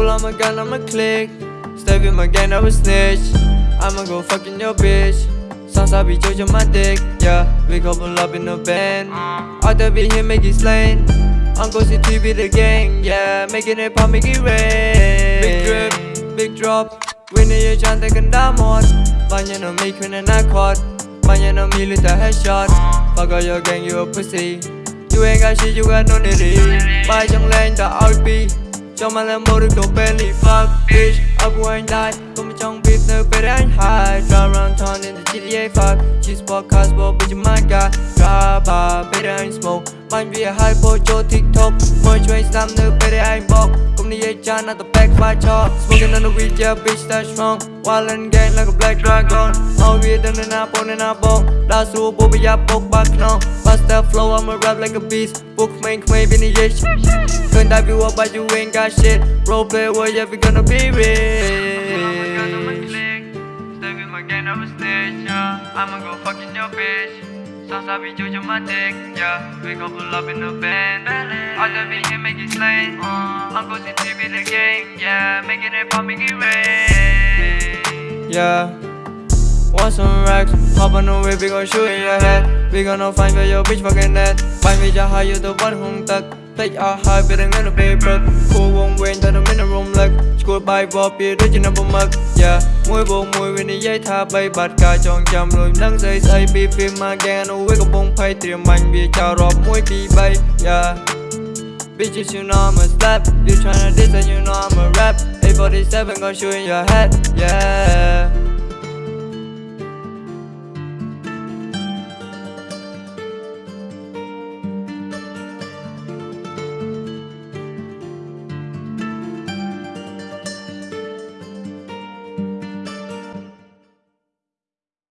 pull out my gun, I'ma click. Stay with my gang, I will snitch. I'ma go fucking your bitch. Sounds I be judging my dick, yeah. We couple up in the band. Out there be here, make it slain. Uncle CT be the gang, yeah. Making it pop, make it rain. Big drip, big drop. Winning your chance, they can die more. Banyan on me, queen and I caught. Banyan on me, little headshot. Fuck all your gang, you a pussy. You ain't got shit, you got no nitty. Bay trong lên ta RP. Cho mà làm mô được đồ Bentley Fuck bitch, ấp của anh die Không ở trong beef nơi bên anh hide. Drive around town in the GTA 5 Cheese podcast, bro, bitch, my god. Drive by, bên anh smoke. Mind vì hypo cho TikTok. Mới cho anh slam nơi bên anh bọc Không đi ấy cha, not the back fight cho Smoking on the weed, yeah, bitch, that strong Wild and gang like a black dragon. All we done in our bone in our bone Đa số bố bây giờ bốc bạc non Bust that flow, I'ma rap like a beast. Book main, không bên đi Couldn't dive you up, but you ain't got shit. Roleplay, well, yeah, we gonna be with my gang, I'm a snitch, yeah. I'ma go fucking your bitch. Sounds like we do my dick, yeah. We gon' pull up in the band All the beat here make it slain uh. Uncle CT be the gang, yeah. Making it pop, make it rain Yeah. Want some racks, hop on the way, we gon' shoot in your head. We gonna find where your bitch fucking at. Find me just how you the one តិចអស់ហើយវារងនៅពេលព្រឹកគួរវងវែងតែនៅមានរំលឹកស្គាល់បាយវល់ពីដូចជានៅប្រមឹកយ៉ាមួយវងមួយវានិយាយថាបីបាត់ការចងចាំលុយនឹងស្អីស្អីពីពីមកហ្គេនៅវាកំពុងភ័យត្រៀមបាញ់វាចោលរាប់1 2 3យ៉ា Bitches, you know I'm a slap You tryna diss and you know I'm a rap 847 gon' shoot in your head, yeah